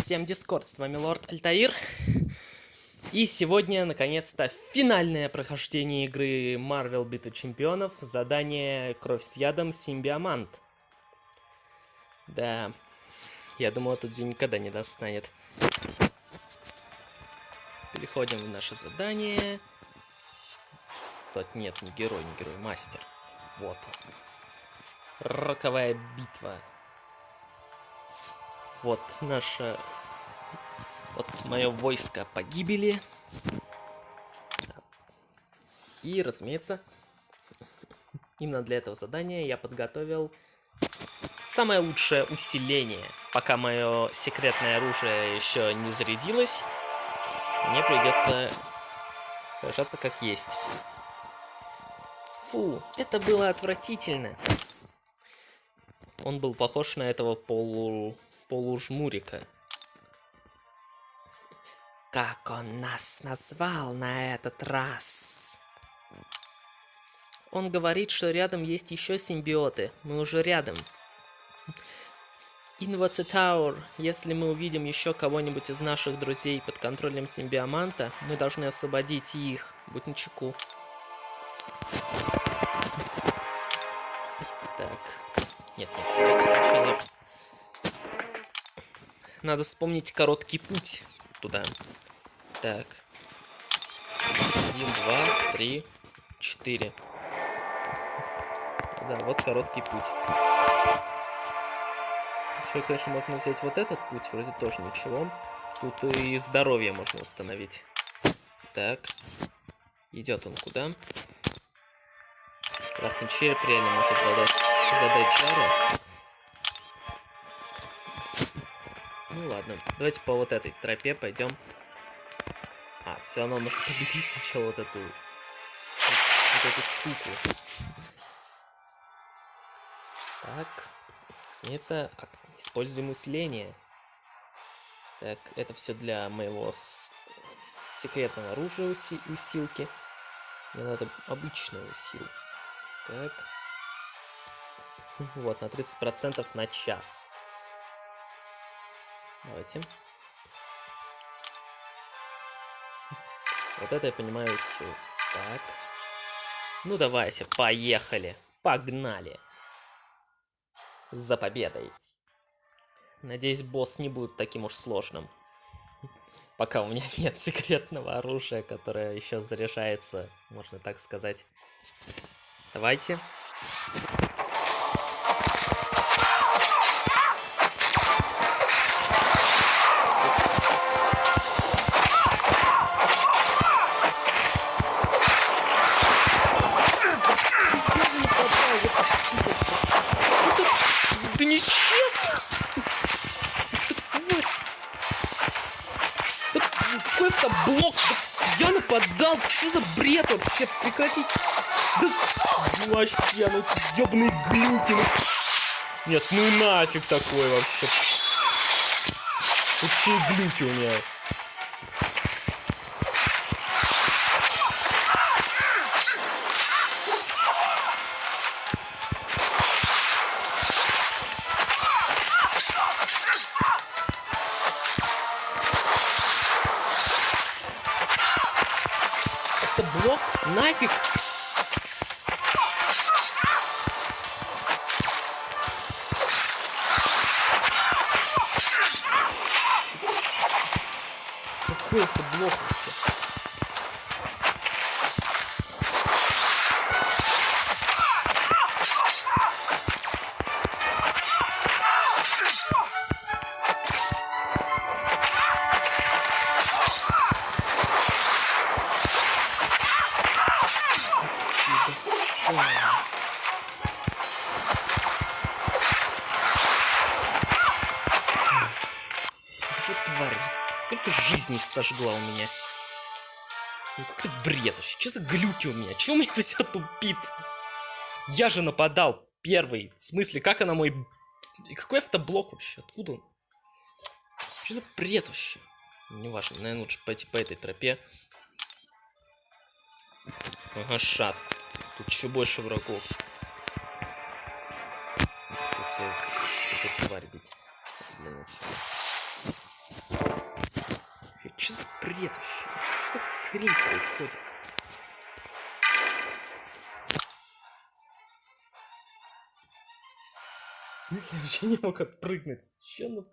Всем дискорд, с вами Лорд Альтаир. И сегодня, наконец-то, финальное прохождение игры Marvel Битва Чемпионов. Задание Кровь с ядом Симбиомант. Да, я думал, этот день никогда не достанет. Переходим в наше задание. Тот нет, не герой, не герой, мастер. Вот он. Роковая битва. Вот наше... Вот мое войско погибели. И, разумеется, именно для этого задания я подготовил самое лучшее усиление. Пока мое секретное оружие еще не зарядилось, мне придется сражаться как есть. Фу, это было отвратительно. Он был похож на этого полу полужмурика. Как он нас назвал на этот раз? Он говорит, что рядом есть еще симбиоты. Мы уже рядом. Tower? Если мы увидим еще кого-нибудь из наших друзей под контролем симбиоманта, мы должны освободить их. Будь начеку. Так. Нет, нет, давайте сначала надо вспомнить короткий путь туда. Так. Один, два, три, четыре. Да, вот короткий путь. Еще, конечно, можно взять вот этот путь, вроде тоже ничего. Тут и здоровье можно восстановить. Так. Идет он куда? Красный череп реально может задать, задать жару. Ну ладно, давайте по вот этой тропе пойдем. А, все равно нужно победить сначала вот эту... Вот эту штуку. Так. Разумеется, используем усиление. Так, это все для моего с... секретного оружия уси... усилки. Мне надо обычную усил. Так. Вот, на 30% на час. Давайте. Вот это я понимаю все. Так. Ну давайте, поехали. Погнали. За победой. Надеюсь, босс не будет таким уж сложным. Пока у меня нет секретного оружия, которое еще заряжается, можно так сказать. Давайте. Ну ёбаные глюки! Ну... Нет, ну нафиг такой вообще! Какие глюки у меня? Блок сожгла у меня. Ну как-то бред вообще. Что за глюки у меня? Чего у меня все тупит? Я же нападал первый. В смысле, как она мой... И какой автоблок вообще? Откуда он? Что за бред вообще? Неважно, наверное, лучше пойти по этой тропе. Ага, шас. Тут еще больше врагов. Тут, тут тварь бить. Бред вообще? Что хрень происходит? В смысле, вообще не мог отпрыгнуть? Че ну...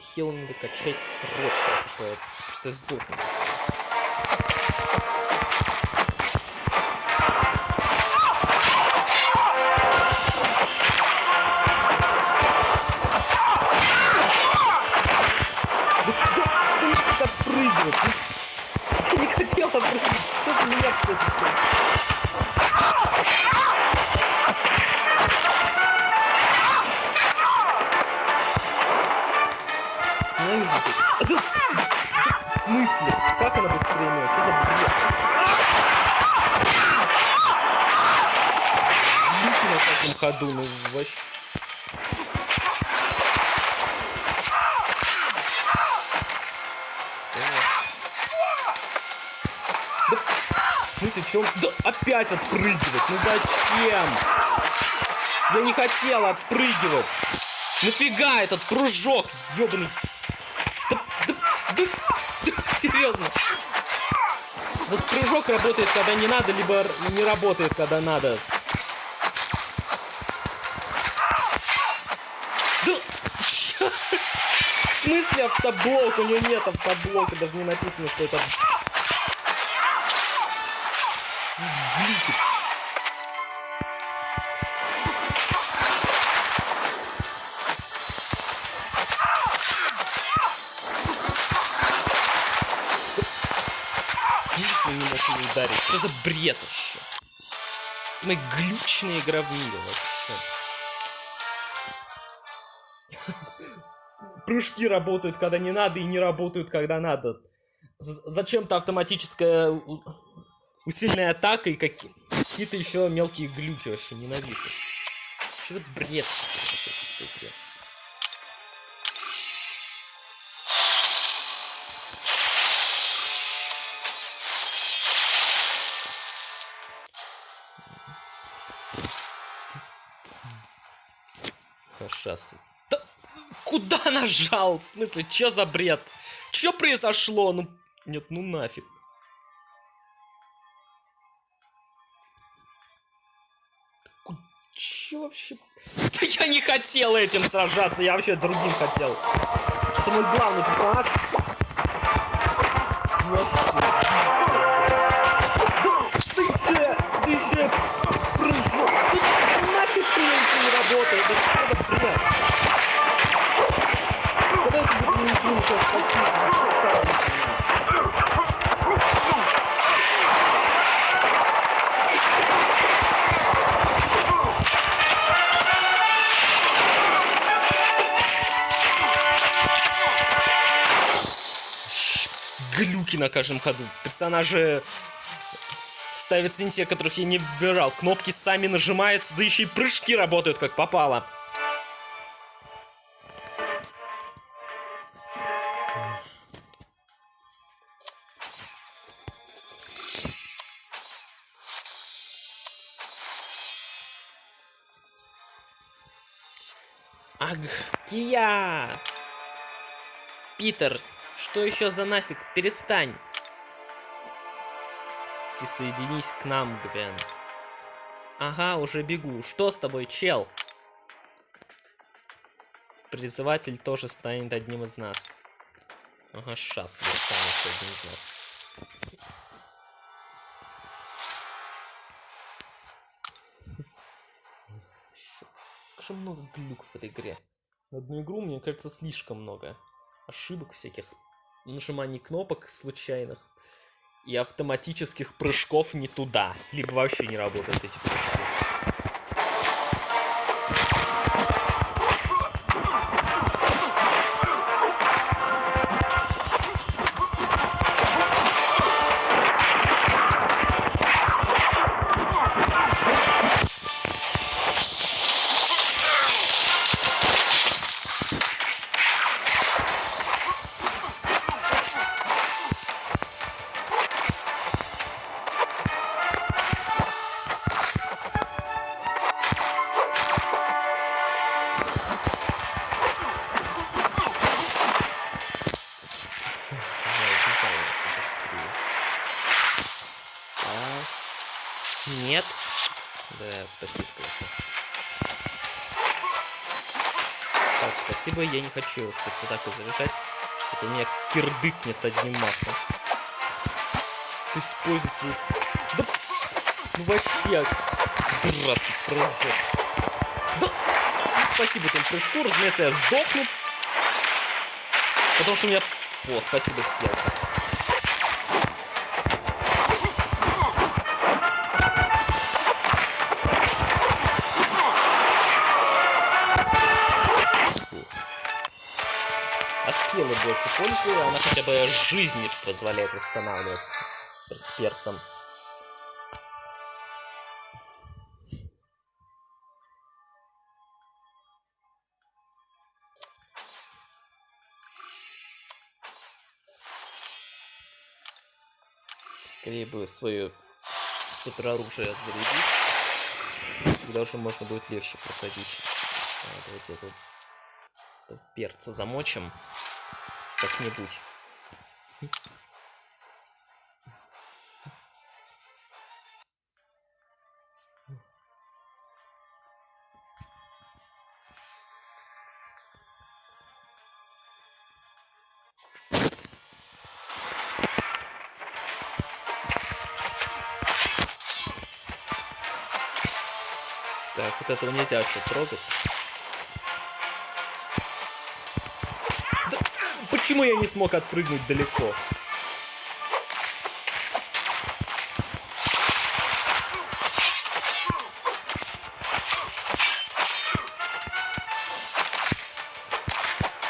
Хил надо качать срочно, потому что я сдохну. Опять отпрыгивать, ну зачем? Я не хотел отпрыгивать. Нафига этот прыжок, ёбаный? Да, да, да, да, серьезно. Вот прыжок работает, когда не надо, либо не работает, когда надо. смысле автоблок? У него нет автоблока, даже не написано, что это... Глючит. не не ударить. Что за бред вообще? Самая глючная игра в мире вообще. прыжки работают, когда не надо, и не работают, когда надо. Зачем-то автоматическая усиленная атака и какие-то еще мелкие глюки вообще ненавижу. Что за бред? Сейчас Куда нажал? В смысле, что за бред? Что произошло? Ну, нет, ну нафиг. Че вообще? Да я не хотел этим сражаться, я вообще другим хотел. Это мой главный персонаж. Ты еще, ты прыжок. Нафиг ты не работает, это что за на каждом ходу. Персонажи ставят синтия, которых я не выбирал. Кнопки сами нажимаются, да еще и прыжки работают как попало. Аг, Кия! Питер, что еще за нафиг? Перестань! Присоединись к нам, Гвен. Ага, уже бегу. Что с тобой, чел? Призыватель тоже станет одним из нас. Ага, сейчас я стану одним из нас. много глюков в этой игре. На одну игру, мне кажется, слишком много. Ошибок всяких, нажиманий кнопок случайных и автоматических прыжков не туда. Либо вообще не работают эти прыжки. Кирдыкнет одним махом. Ты используй свою... Да... Ну вообще... Дурацкий прыжок. Да... Ну, спасибо этому прыжку, разумеется, я сдохну. Потому что у меня... О, спасибо, Хелка. Пользы, она хотя бы жизни позволяет восстанавливать персом. Скорее бы свое супероружие зарядить. Тогда уже можно будет легче проходить. А, давайте это перца замочим как-нибудь. Так, вот этого нельзя вообще трогать. Почему я не смог отпрыгнуть далеко?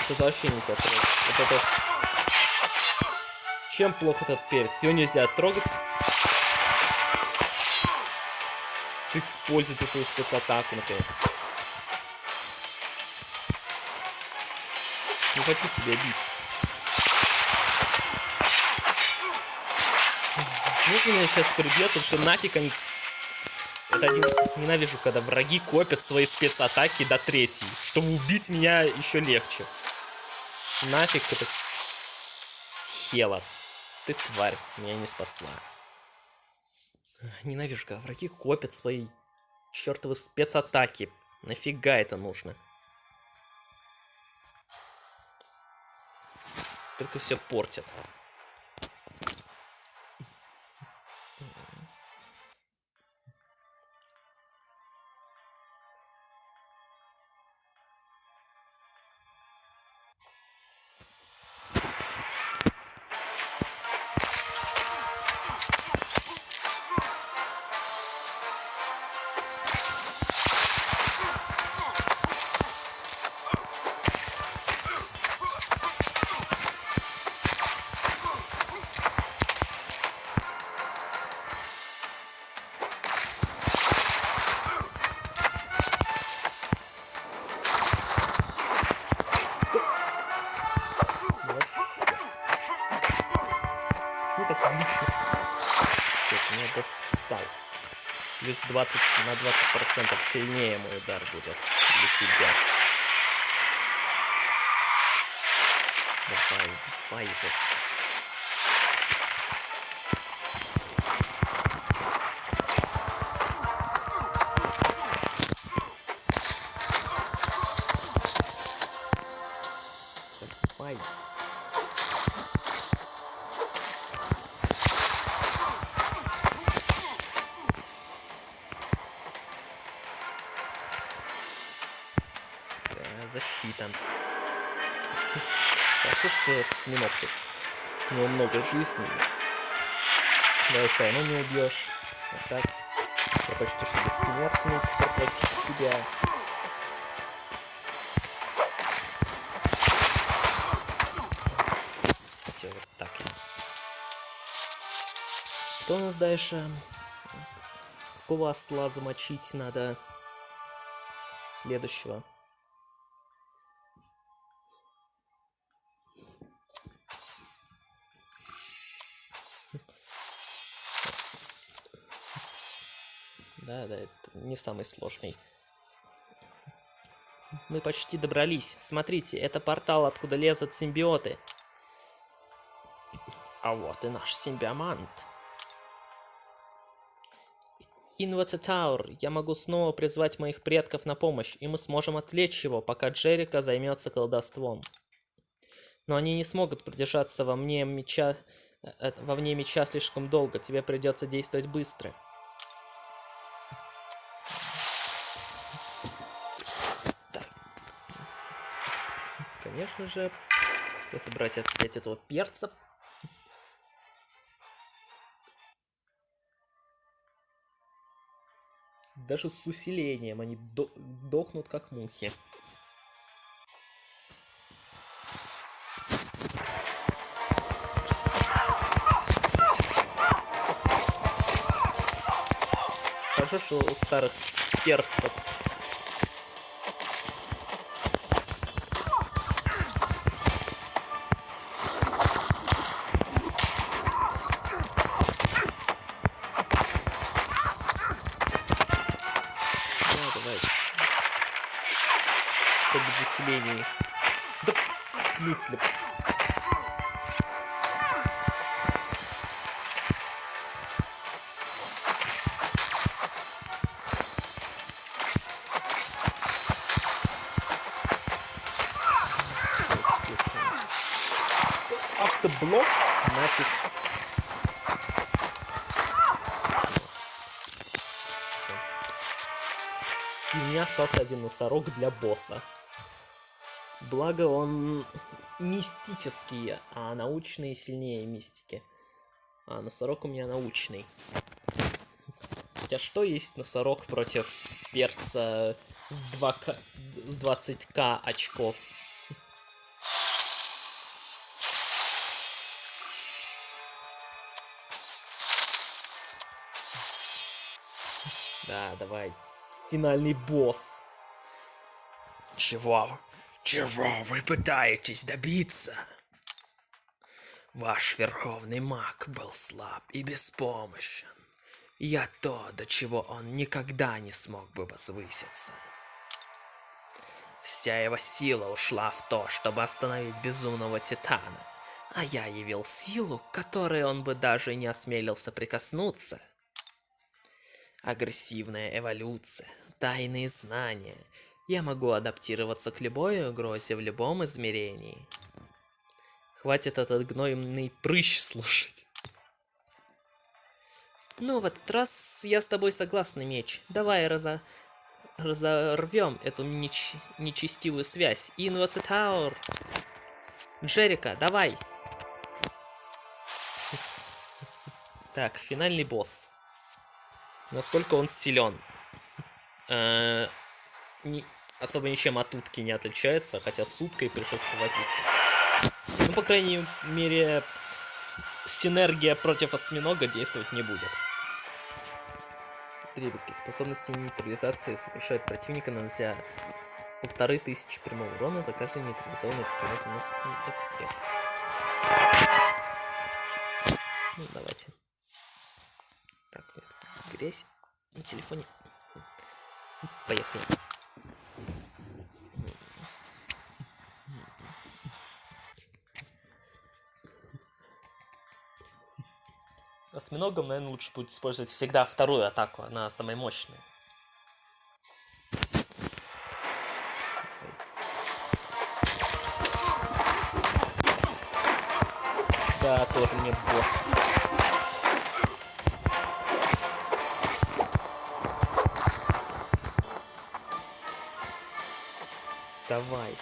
Это вообще нельзя трогать. Вот это... Чем плохо этот перец? Его нельзя трогать. Ты используешь свою спецатаку, например. Не хочу тебя бить. Если меня сейчас прибьет, что нафиг они... Это один... Ненавижу, когда враги копят свои спецатаки до третьей. Чтобы убить меня еще легче. Нафиг это... Хела. Ты тварь, меня не спасла. Ненавижу, когда враги копят свои чертовы спецатаки. Нафига это нужно? Только все портят. Плюс 20 на 20 процентов сильнее мой удар будет для тебя. Давай, давай его. Равно не убьешь. Вот так. Я почти что бессмертный против тебя. Все, вот так. Что у нас дальше? Какого осла замочить надо? Следующего. Да, это не самый сложный. Мы почти добрались. Смотрите, это портал, откуда лезут симбиоты. А вот и наш симбиомант. Инватитаур, я могу снова призвать моих предков на помощь, и мы сможем отвлечь его, пока Джерика займется колдовством. Но они не смогут продержаться во мне меча... э, э, во вне меча слишком долго, тебе придется действовать быстро. Конечно же, если брать опять этого перца, Даже с усилением они до дохнут как мухи. Хорошо, что у старых персов Автоблок нафиг. И у меня остался один носорог для босса. Благо он мистический, а научный сильнее мистики. А носорог у меня научный. Хотя что есть носорог против перца с, 2К, с 20к очков? Да, давай. Финальный босс. Чего? Чего вы пытаетесь добиться? Ваш верховный маг был слаб и беспомощен. Я то, до чего он никогда не смог бы возвыситься. Вся его сила ушла в то, чтобы остановить безумного Титана, а я явил силу, которой он бы даже не осмелился прикоснуться. Агрессивная эволюция, тайные знания — я могу адаптироваться к любой угрозе в любом измерении. Хватит этот гнойный прыщ слушать. Ну, в этот раз я с тобой согласна, меч. Давай разо... разорвем эту неч... нечестивую связь. Инвацитаур! Джерика, давай! Так, финальный босс. Насколько он силен? Э особо ничем от утки не отличается, хотя с уткой пришлось повозиться. Ну, по крайней мере, синергия против осьминога действовать не будет. Дребезги. Способности нейтрализации сокрушают противника, нанося полторы тысячи прямого урона за каждый нейтрализованный таким. Ну, давайте. Так, грязь на телефоне. Поехали. Осьминогом, наверное, лучше будет использовать всегда вторую атаку, она самая мощная. Давай.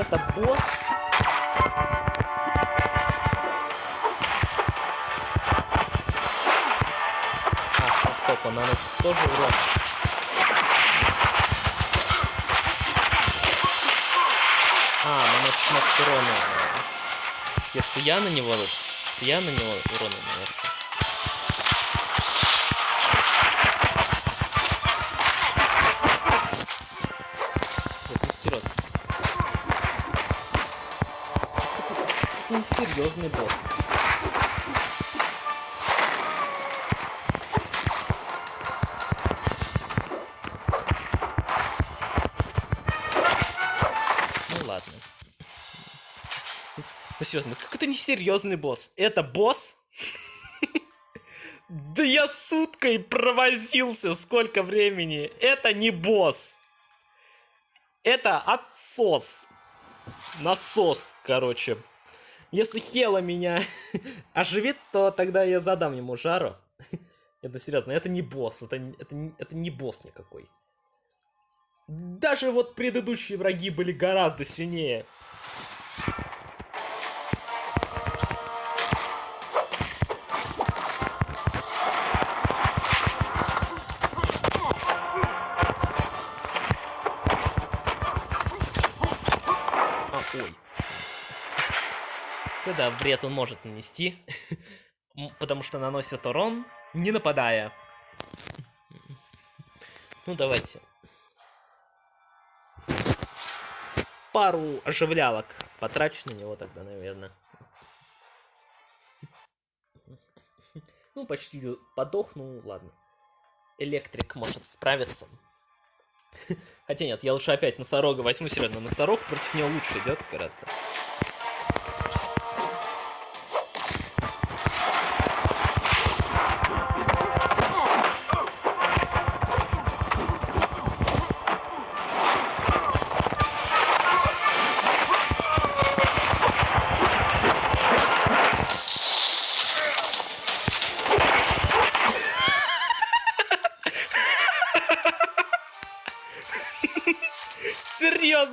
это босс. А, стоп, он наносит тоже урон. А, наносит может урона. Если я на него, если я на него урона наношу. Несерьезный босс. Это босс? Да я суткой провозился, сколько времени. Это не босс. Это отсос. Насос, короче. Если Хела меня оживит, то тогда я задам ему жару. Это серьезно, это не босс, это, это, это не босс никакой. Даже вот предыдущие враги были гораздо сильнее. Вред он может нанести, потому что наносит урон, не нападая. Ну, давайте. Пару оживлялок потрачу на него тогда, наверное. Ну, почти подох, ну ладно. Электрик может справиться. Хотя нет, я лучше опять носорога возьму серьезно. Носорог против него лучше идет гораздо.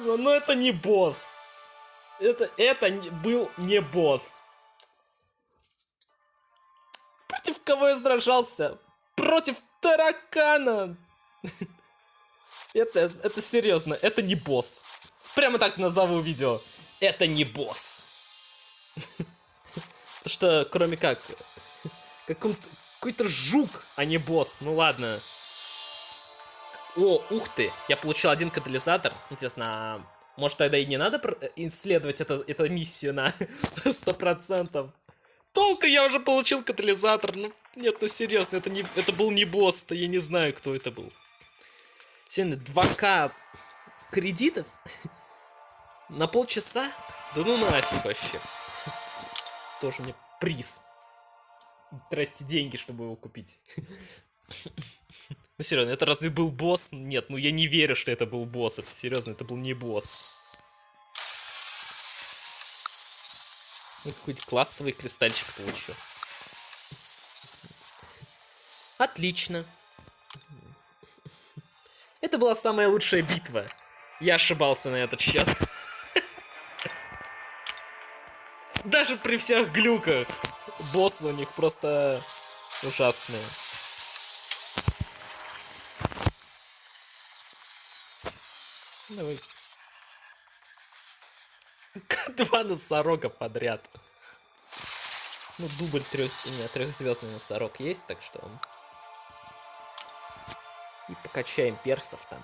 Серьезно, но это не босс. Это, это был не босс. Против кого я сражался? Против таракана. Это, это серьезно, это не босс. Прямо так назову видео. Это не босс. Потому что, кроме как, какой-то жук, а не босс. Ну ладно. О, ух ты, я получил один катализатор. Интересно, а может тогда и не надо исследовать это, эту миссию на 100%? Толка я уже получил катализатор. Ну, нет, ну серьезно, это, не, это был не босс, то я не знаю, кто это был. Сегодня 2К кредитов? На полчаса? Да ну нафиг вообще. Тоже мне приз. Тратьте деньги, чтобы его купить. Ну серьезно, это разве был босс? Нет, ну я не верю, что это был босс. Это серьезно, это был не босс. Ну, какой-то классовый кристальчик получу. Отлично. Это была самая лучшая битва. Я ошибался на этот счет. Даже при всех глюках. Боссы у них просто ужасные. Давай. Два носорога подряд. Ну, дубль трех... Нет, трехзвездный носорог есть, так что... И покачаем персов там.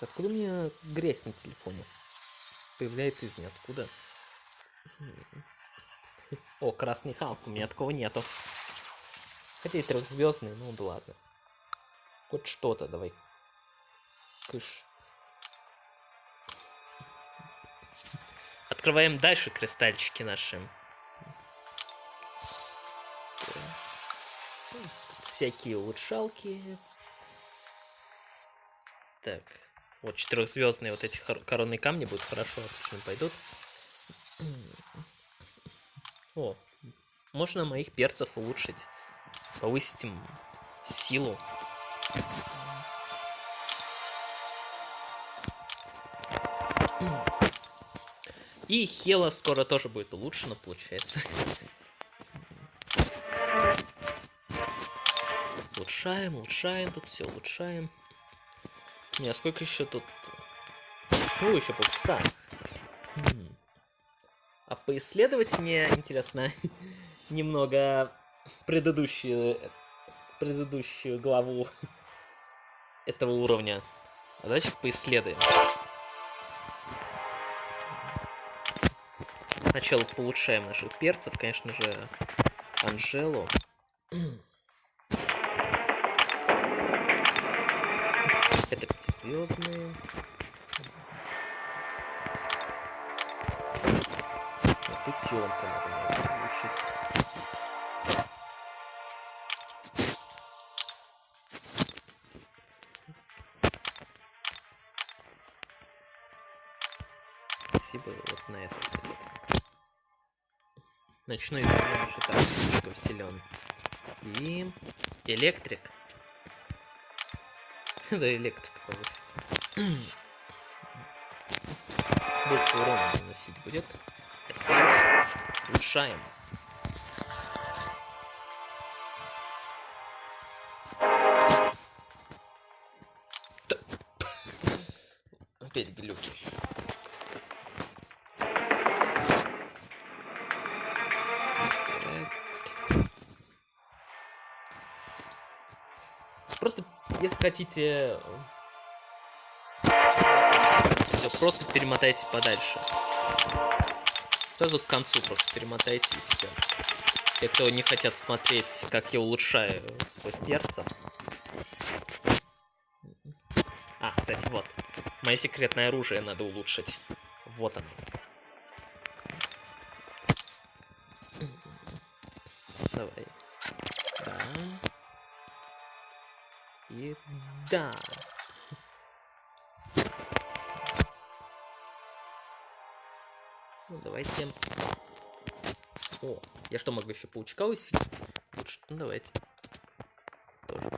Откуда у меня грязь на телефоне? Появляется из ниоткуда. О, красный Халк, у меня такого нету. Хотя и трехзвездный, ну да ладно. Хоть что-то давай. Кыш. Открываем дальше кристальчики наши. всякие улучшалки. Так. Вот четырехзвездные вот эти коронные камни будут хорошо, отлично пойдут. О, можно моих перцев улучшить повысить им силу. И Хела скоро тоже будет улучшена, получается. Улучшаем, улучшаем, тут все улучшаем. Не, а сколько еще тут? Ну, еще полчаса. А поисследовать мне интересно немного предыдущую, предыдущую главу этого уровня. А давайте поисследуем. Сначала получаем наших перцев, конечно же, Анжелу. звездные. Утенка надо Ночной и так слишком силен. И электрик. Да, электрик. Больше урона наносить будет. Улучшаем. Опять глюки. Просто, если хотите... Все, просто перемотайте подальше. Сразу к концу просто перемотайте и все. Те, кто не хотят смотреть, как я улучшаю свой перца. А, кстати, вот. Мое секретное оружие надо улучшить. Вот оно. Еще паучка усилить? Ну давайте. Тоже.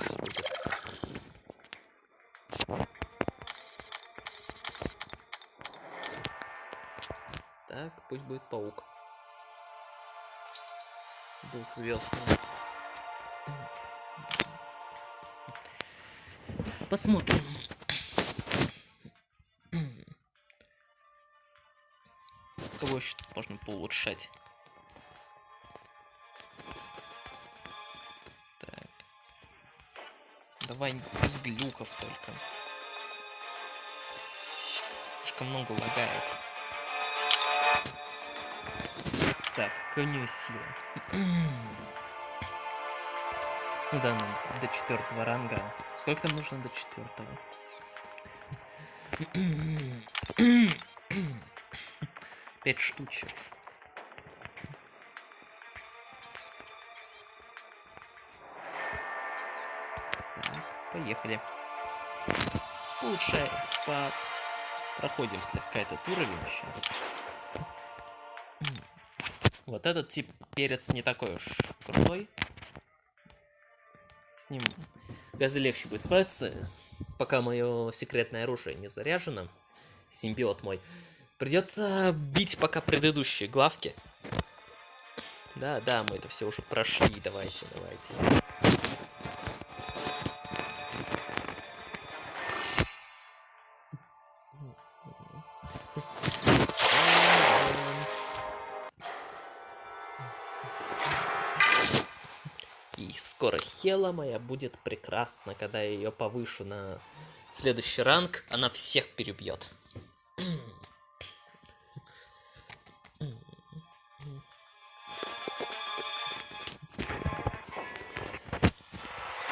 Так, пусть будет паук. Двухзвездный. Посмотрим. Кого еще тут можно поулучшать? Давай без глюков только. Слишком много лагает. Так, какая у нее сила? Ну да, нам до четвертого ранга. Сколько там нужно до четвертого? Пять штучек. Поехали. Лучше по... проходим слегка этот уровень. Вот этот тип перец не такой уж крутой. С ним гораздо легче будет справиться, пока мое секретное оружие не заряжено. Симбиот мой. Придется бить пока предыдущие главки. Да, да, мы это все уже прошли. Давайте, давайте. Хела моя будет прекрасна, когда я ее повышу на следующий ранг. Она всех перебьет.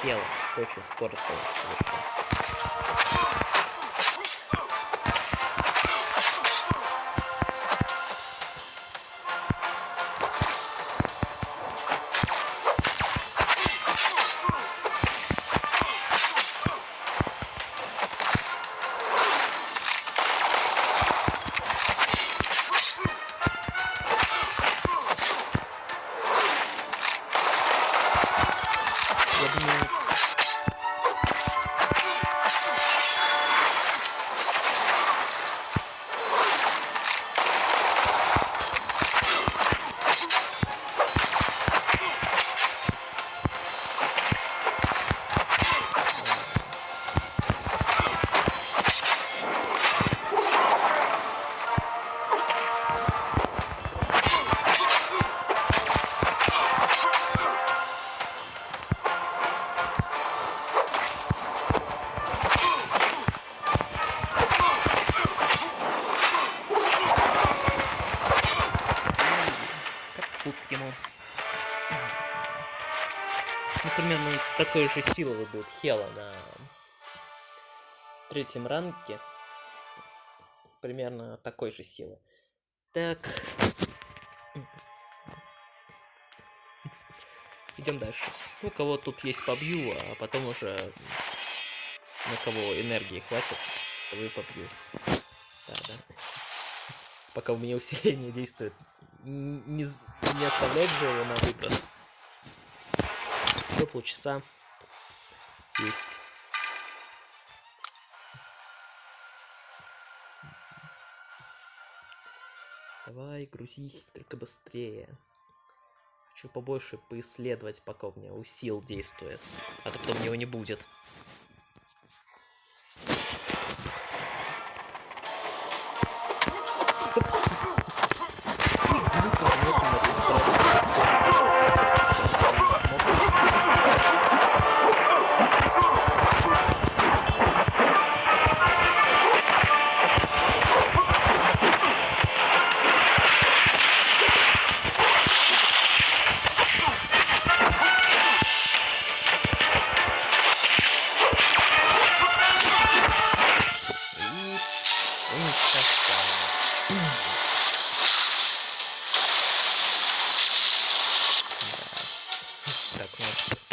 Хела, очень скоро совершенно. Силы будет Хела на третьем ранге примерно такой же силы. Так. Идем дальше. Ну, кого тут есть побью, а потом уже на кого энергии хватит, того и побью. Да, да. Пока у меня усиление действует. Не, не оставлять же его на выброс. До полчаса есть. Давай, грузись только быстрее. Хочу побольше поисследовать, пока у меня у сил действует. А то потом его не будет.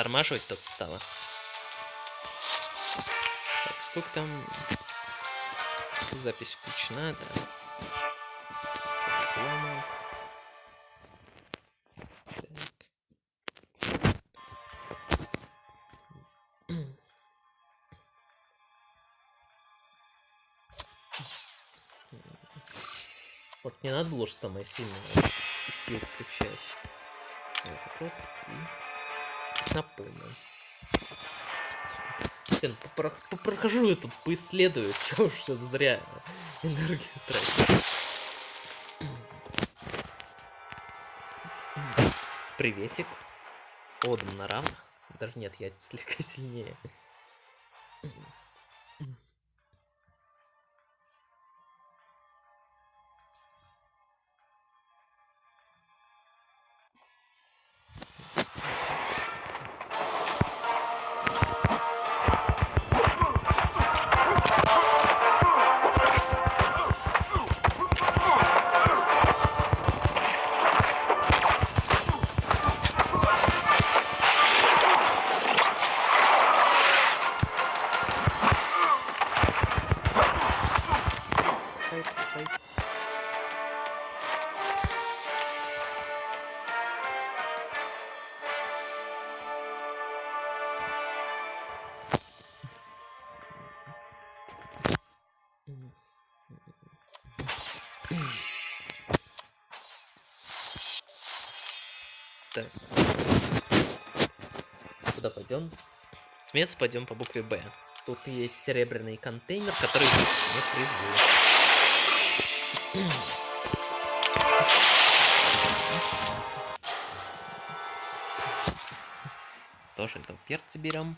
Тормаживать тут стало. Так, сколько там... Запись включена, да. Вот не надо было же самое сильное сил включать. Запрос и напомню. Блин, попрохожу я поисследую, чего уж зря энергию тратить. Приветик. Одам на. Даже нет, я слегка сильнее. Пойдем? Сметься пойдем по букве Б. Тут есть серебряный контейнер, который есть мне призы. Тоже это перцы берем.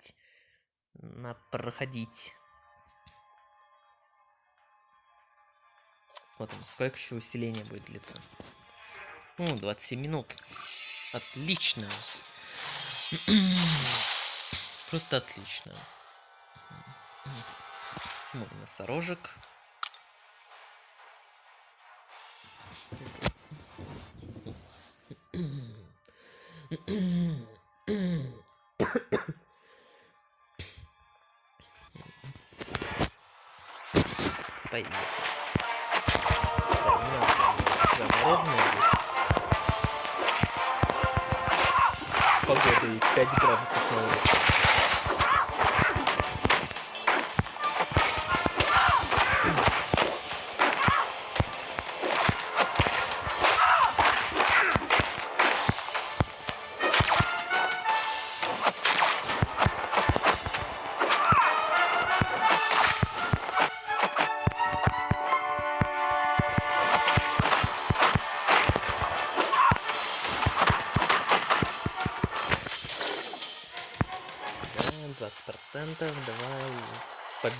проходить. Смотрим, сколько еще усиления будет длиться. Ну, 27 минут. Отлично. Просто отлично. Ну, носорожек. Поехали. Да, у меня уже замороженное есть. С погодой 5 градусов на улице.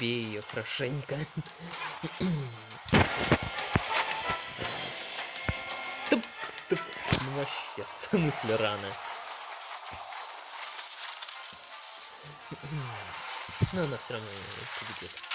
Побей ее хорошенько. Туп, туп. Ну вообще, в смысле рано. Но она все равно победит.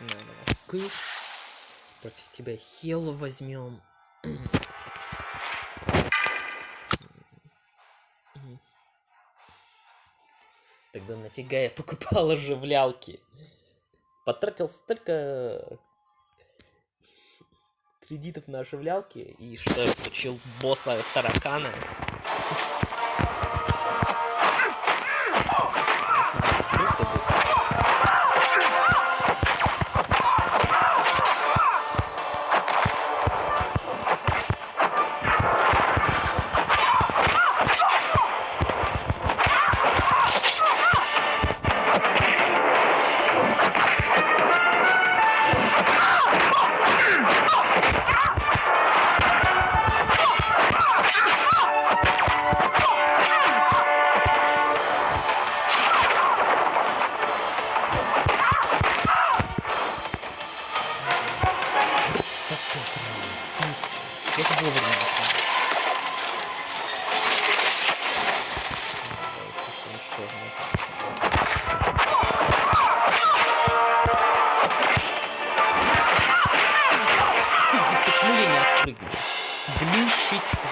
На, давай. Кыш. Против тебя Хелу возьмем. Тогда нафига я покупал оживлялки? Потратил столько кредитов на оживлялки, и что я получил босса таракана.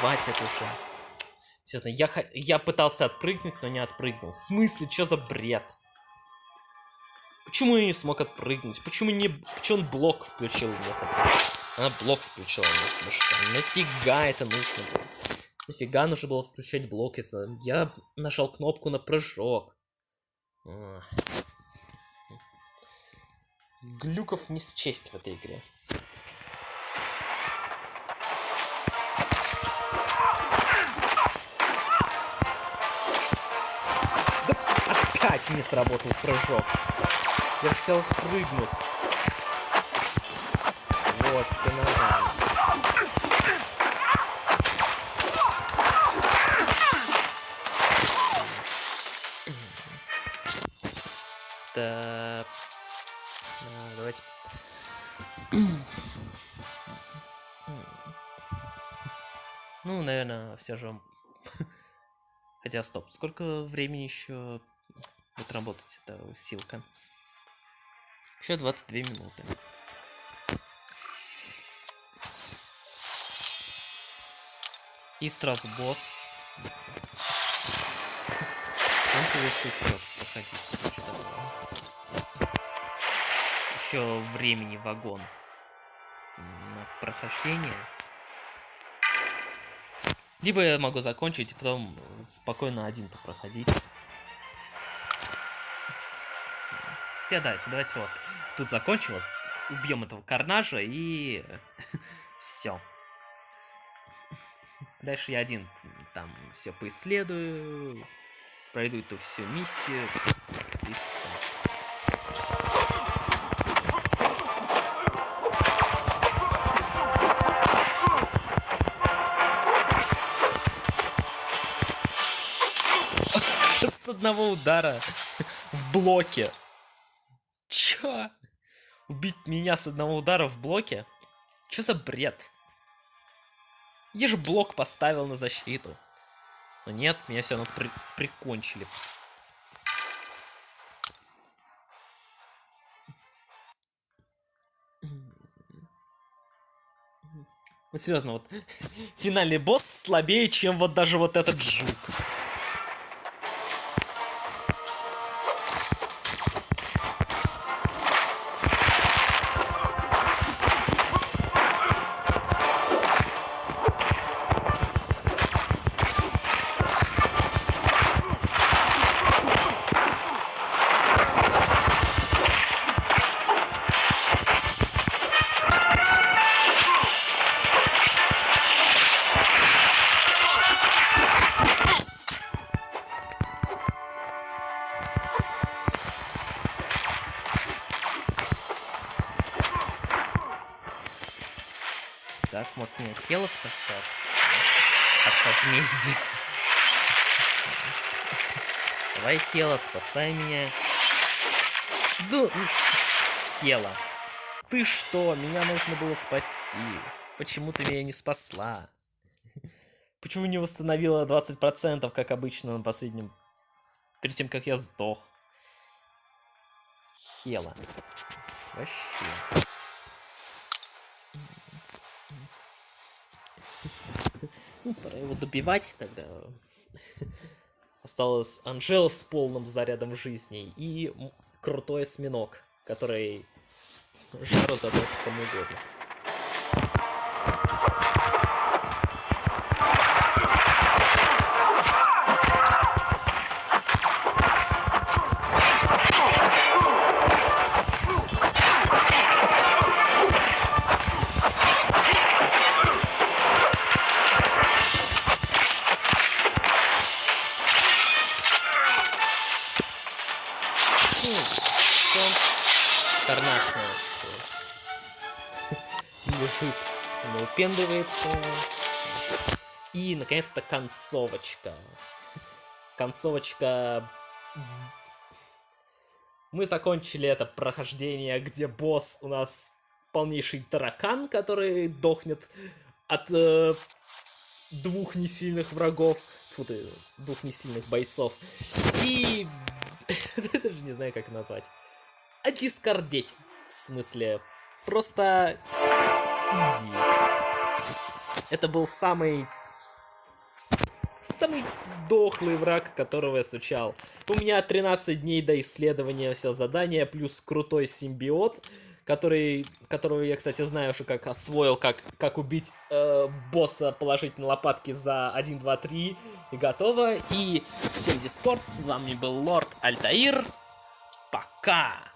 Хватит уже. Серьезно, я, я пытался отпрыгнуть, но не отпрыгнул. В смысле, что за бред? Почему я не смог отпрыгнуть? Почему не... Почему он блок включил вместо? Она блок включила вместо прыжка. Нафига это нужно было? Нафига нужно было включать блок, если я нажал кнопку на прыжок? Глюков не счесть в этой игре. Не сработал прыжок. Я хотел прыгнуть. Вот, ты нажал. Так. А, Давайте. Ну, наверное, все же. Хотя, стоп, сколько времени еще будет работать эта усилка? Еще 22 минуты. И сразу босс. Он. Еще времени вагон на прохождение. Либо я могу закончить и потом спокойно один попроходить. Хотя да, давайте вот тут закончим, вот, убьем этого карнажа и все. Дальше я один там все поисследую, пройду эту всю миссию и все. С одного удара в блоке. Убить меня с одного удара в блоке? Чё за бред? Я же блок поставил на защиту. Но нет, меня все равно при прикончили. Ну серьезно, вот финальный босс слабее, чем вот даже вот этот жук. Хела спасет. От возмездия. Давай, Хела, спасай меня. Да, Хела. Ты что? Меня нужно было спасти. Почему ты меня не спасла? Почему не восстановила 20%, как обычно на последнем... Перед тем, как я сдох? Хела. Вообще. Ну, пора его добивать тогда. Осталось Анжела с полным зарядом жизни и крутой осьминог, который жару задаст кому угодно. Наконец-то, концовочка. Концовочка... Мы закончили это прохождение, где босс у нас полнейший таракан, который дохнет от э, двух несильных врагов. Фу ты, двух несильных бойцов. И... Даже не знаю, как назвать дискордеть. В смысле, просто изи. Это был самый... Самый дохлый враг, которого я сучал. У меня 13 дней до исследования все задания, плюс крутой симбиот, который, которого я, кстати, знаю уже как освоил, как, как убить э, босса положительно лопатки за 1, 2, 3, и готово. И всем дискорд, с вами был Лорд Альтаир. Пока!